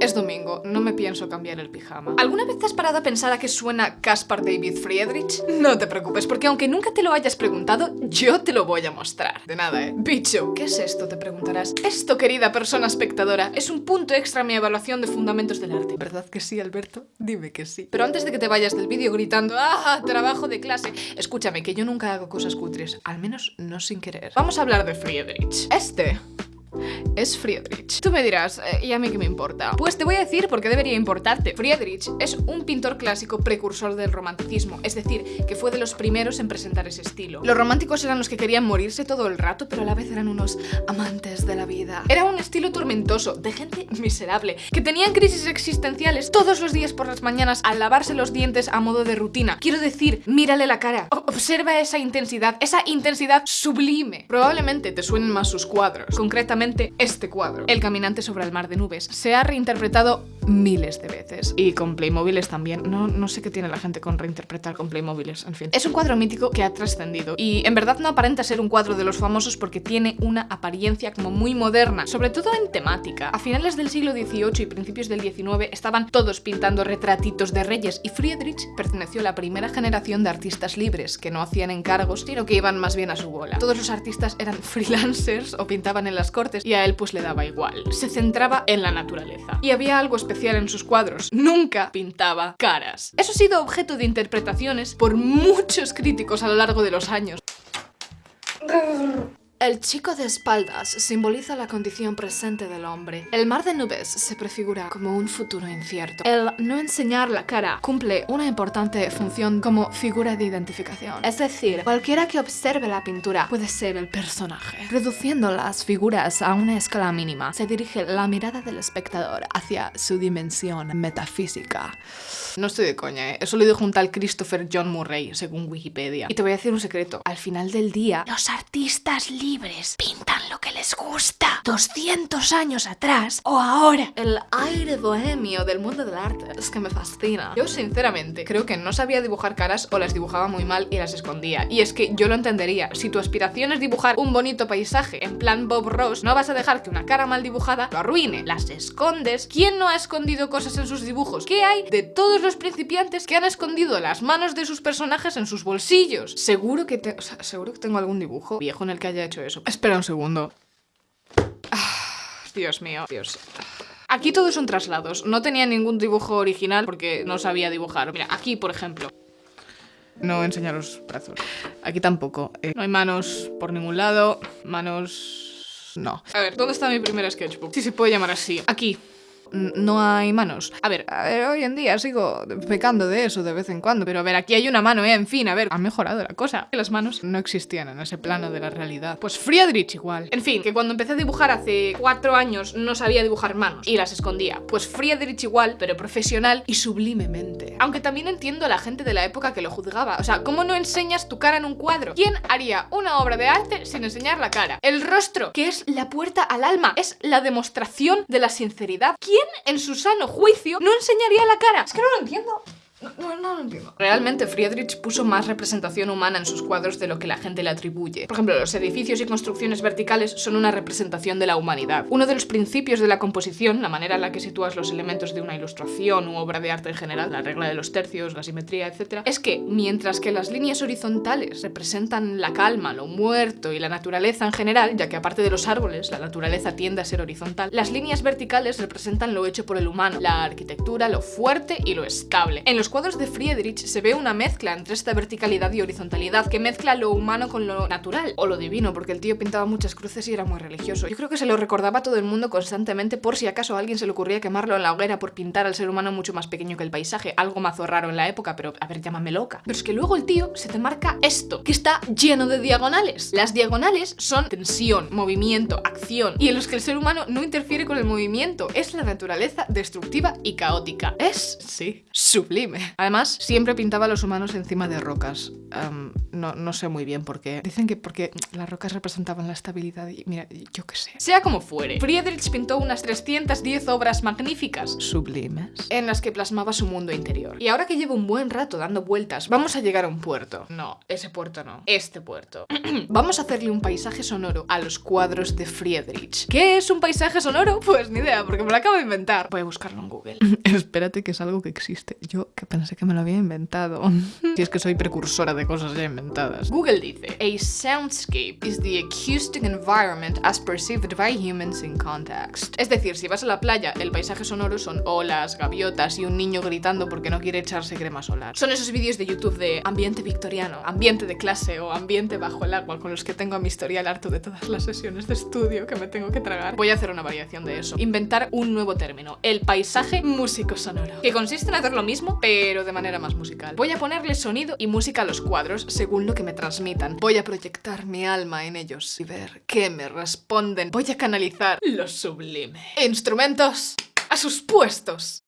Es domingo, no me pienso cambiar el pijama. ¿Alguna vez te has parado a pensar a qué suena Caspar David Friedrich? No te preocupes, porque aunque nunca te lo hayas preguntado, yo te lo voy a mostrar. De nada, ¿eh? Bicho, ¿qué es esto? Te preguntarás. Esto, querida persona espectadora, es un punto extra en mi evaluación de fundamentos del arte. ¿Verdad que sí, Alberto? Dime que sí. Pero antes de que te vayas del vídeo gritando ¡Ah! Trabajo de clase. Escúchame, que yo nunca hago cosas cutres. Al menos no sin querer. Vamos a hablar de Friedrich. Este es Friedrich. Tú me dirás, eh, ¿y a mí qué me importa? Pues te voy a decir por qué debería importarte. Friedrich es un pintor clásico precursor del romanticismo, es decir, que fue de los primeros en presentar ese estilo. Los románticos eran los que querían morirse todo el rato, pero a la vez eran unos amantes de la vida. Era un estilo tormentoso, de gente miserable, que tenían crisis existenciales todos los días por las mañanas al lavarse los dientes a modo de rutina. Quiero decir, mírale la cara, observa esa intensidad, esa intensidad sublime. Probablemente te suenen más sus cuadros, concretamente este cuadro, El caminante sobre el mar de nubes. Se ha reinterpretado miles de veces. Y con Playmobiles también. No, no sé qué tiene la gente con reinterpretar con Playmobiles, en fin. Es un cuadro mítico que ha trascendido. Y en verdad no aparenta ser un cuadro de los famosos porque tiene una apariencia como muy moderna, sobre todo en temática. A finales del siglo XVIII y principios del XIX estaban todos pintando retratitos de reyes y Friedrich perteneció a la primera generación de artistas libres que no hacían encargos, sino que iban más bien a su bola. Todos los artistas eran freelancers o pintaban en las cortes y a él pues le daba igual. Se centraba en la naturaleza. Y había algo especial en sus cuadros. Nunca pintaba caras. Eso ha sido objeto de interpretaciones por muchos críticos a lo largo de los años. El chico de espaldas simboliza la condición presente del hombre. El mar de nubes se prefigura como un futuro incierto. El no enseñar la cara cumple una importante función como figura de identificación. Es decir, cualquiera que observe la pintura puede ser el personaje. Reduciendo las figuras a una escala mínima, se dirige la mirada del espectador hacia su dimensión metafísica. No estoy de coña, ¿eh? Eso lo dijo un tal Christopher John Murray, según Wikipedia. Y te voy a decir un secreto. Al final del día, los artistas libres pintan lo que les gusta. 200 años atrás o ahora. El aire bohemio del mundo del arte es que me fascina. Yo, sinceramente, creo que no sabía dibujar caras o las dibujaba muy mal y las escondía. Y es que yo lo entendería. Si tu aspiración es dibujar un bonito paisaje en plan Bob Ross, no vas a dejar que una cara mal dibujada lo arruine. Las escondes. ¿Quién no ha escondido cosas en sus dibujos? ¿Qué hay de todos los principiantes que han escondido las manos de sus personajes en sus bolsillos. Seguro que, te, seguro que tengo algún dibujo viejo en el que haya hecho eso. Espera un segundo. Ah, Dios mío, Dios. Aquí todos son traslados. No tenía ningún dibujo original porque no sabía dibujar. Mira, aquí, por ejemplo. No enseñar los brazos. Aquí tampoco. Eh, no hay manos por ningún lado. Manos... No. A ver, ¿dónde está mi primer sketchbook? Si se puede llamar así. Aquí no hay manos. A ver, hoy en día sigo pecando de eso de vez en cuando, pero a ver, aquí hay una mano, ¿eh? En fin, a ver, ha mejorado la cosa. Las manos no existían en ese plano de la realidad. Pues Friedrich igual. En fin, que cuando empecé a dibujar hace cuatro años no sabía dibujar manos y las escondía. Pues Friedrich igual, pero profesional y sublimemente. Aunque también entiendo a la gente de la época que lo juzgaba. O sea, ¿cómo no enseñas tu cara en un cuadro? ¿Quién haría una obra de arte sin enseñar la cara? El rostro, que es la puerta al alma, es la demostración de la sinceridad. ¿Quién en su sano juicio no enseñaría la cara? Es que no lo entiendo. No, no, lo entiendo. Realmente Friedrich puso más representación humana en sus cuadros de lo que la gente le atribuye. Por ejemplo, los edificios y construcciones verticales son una representación de la humanidad. Uno de los principios de la composición, la manera en la que sitúas los elementos de una ilustración u obra de arte en general, la regla de los tercios, la simetría, etc., es que mientras que las líneas horizontales representan la calma, lo muerto y la naturaleza en general, ya que aparte de los árboles, la naturaleza tiende a ser horizontal, las líneas verticales representan lo hecho por el humano, la arquitectura, lo fuerte y lo estable. En los cuadros de Friedrich se ve una mezcla entre esta verticalidad y horizontalidad que mezcla lo humano con lo natural o lo divino, porque el tío pintaba muchas cruces y era muy religioso. Yo creo que se lo recordaba a todo el mundo constantemente por si acaso a alguien se le ocurría quemarlo en la hoguera por pintar al ser humano mucho más pequeño que el paisaje, algo mazo raro en la época, pero a ver, llámame loca. Pero es que luego el tío se te marca esto, que está lleno de diagonales. Las diagonales son tensión, movimiento, acción, y en los que el ser humano no interfiere con el movimiento, es la naturaleza destructiva y caótica. Es, sí, sublime. Además, siempre pintaba a los humanos encima de rocas. No, no sé muy bien por qué. Dicen que porque las rocas representaban la estabilidad y mira, yo qué sé. Sea como fuere, Friedrich pintó unas 310 obras magníficas, sublimes, en las que plasmaba su mundo interior. Y ahora que llevo un buen rato dando vueltas, vamos a llegar a un puerto. No, ese puerto no. Este puerto. vamos a hacerle un paisaje sonoro a los cuadros de Friedrich. ¿Qué es un paisaje sonoro? Pues ni idea, porque me lo acabo de inventar. Voy a buscarlo en Google. Espérate que es algo que existe. Yo que pensé que me lo había inventado. si es que soy precursora de cosas ya inventadas. Google dice, a soundscape is the acoustic environment as perceived by humans in context. Es decir, si vas a la playa, el paisaje sonoro son olas, gaviotas y un niño gritando porque no quiere echarse crema solar. Son esos vídeos de YouTube de ambiente victoriano, ambiente de clase o ambiente bajo el agua con los que tengo a mi historial harto de todas las sesiones de estudio que me tengo que tragar. Voy a hacer una variación de eso. Inventar un nuevo término, el paisaje músico sonoro, que consiste en hacer lo mismo, pero de manera más musical. Voy a ponerle sonido y música a los cuadros según lo que me transmitan. Voy a proyectar mi alma en ellos y ver qué me responden. Voy a canalizar lo sublime. Instrumentos a sus puestos.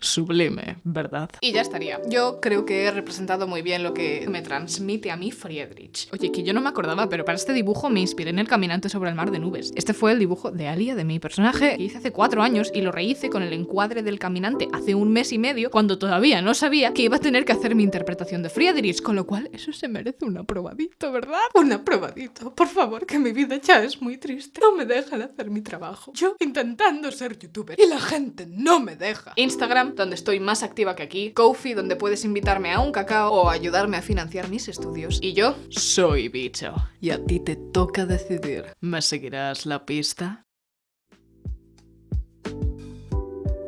Sublime, ¿verdad? Y ya estaría. Yo creo que he representado muy bien lo que me transmite a mí Friedrich. Oye, que yo no me acordaba, pero para este dibujo me inspiré en El Caminante sobre el Mar de Nubes. Este fue el dibujo de Alia, de mi personaje, que hice hace cuatro años y lo rehice con el encuadre del caminante hace un mes y medio, cuando todavía no sabía que iba a tener que hacer mi interpretación de Friedrich, con lo cual eso se merece un aprobadito, ¿verdad? Un aprobadito. Por favor, que mi vida ya es muy triste. No me dejan hacer mi trabajo. Yo intentando ser youtuber y la gente no me deja. Instagram, donde estoy más activa que aquí. Kofi, donde puedes invitarme a un cacao o ayudarme a financiar mis estudios. Y yo soy bicho. Y a ti te toca decidir. ¿Me seguirás la pista?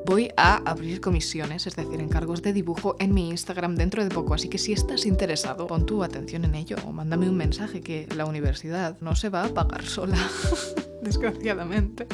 Voy a abrir comisiones, es decir, encargos de dibujo en mi Instagram dentro de poco, así que si estás interesado, pon tu atención en ello o mándame un mensaje que la universidad no se va a pagar sola, desgraciadamente.